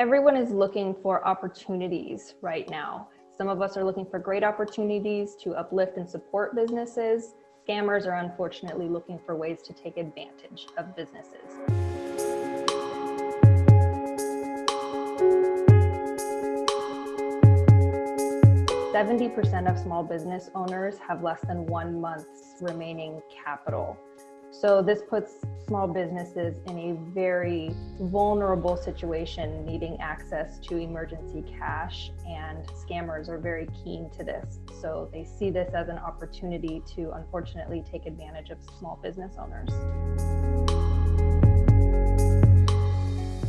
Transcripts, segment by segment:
Everyone is looking for opportunities right now. Some of us are looking for great opportunities to uplift and support businesses. Scammers are unfortunately looking for ways to take advantage of businesses. Seventy percent of small business owners have less than one month's remaining capital. So this puts small businesses in a very vulnerable situation, needing access to emergency cash, and scammers are very keen to this. So they see this as an opportunity to unfortunately take advantage of small business owners.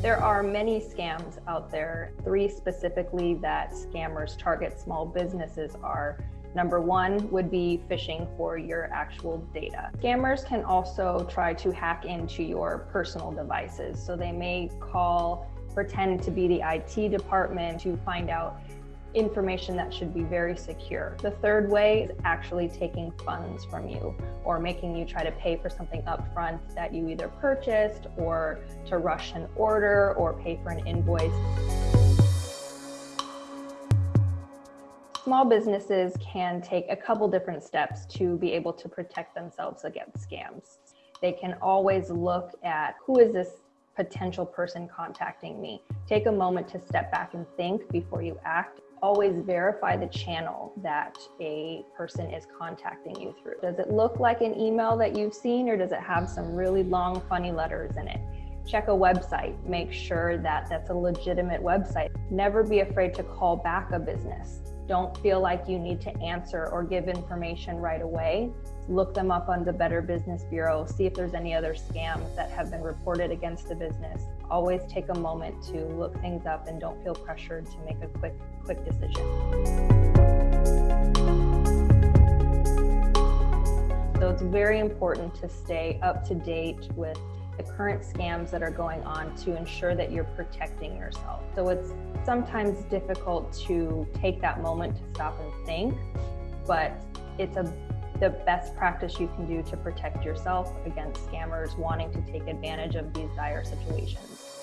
There are many scams out there. Three specifically that scammers target small businesses are Number one would be phishing for your actual data. Scammers can also try to hack into your personal devices. So they may call, pretend to be the IT department to find out information that should be very secure. The third way is actually taking funds from you or making you try to pay for something upfront that you either purchased or to rush an order or pay for an invoice. Small businesses can take a couple different steps to be able to protect themselves against scams. They can always look at who is this potential person contacting me. Take a moment to step back and think before you act. Always verify the channel that a person is contacting you through. Does it look like an email that you've seen or does it have some really long funny letters in it? Check a website, make sure that that's a legitimate website. Never be afraid to call back a business don't feel like you need to answer or give information right away, look them up on the Better Business Bureau, see if there's any other scams that have been reported against the business. Always take a moment to look things up and don't feel pressured to make a quick, quick decision. So it's very important to stay up to date with the current scams that are going on to ensure that you're protecting yourself. So it's sometimes difficult to take that moment to stop and think, but it's a the best practice you can do to protect yourself against scammers wanting to take advantage of these dire situations.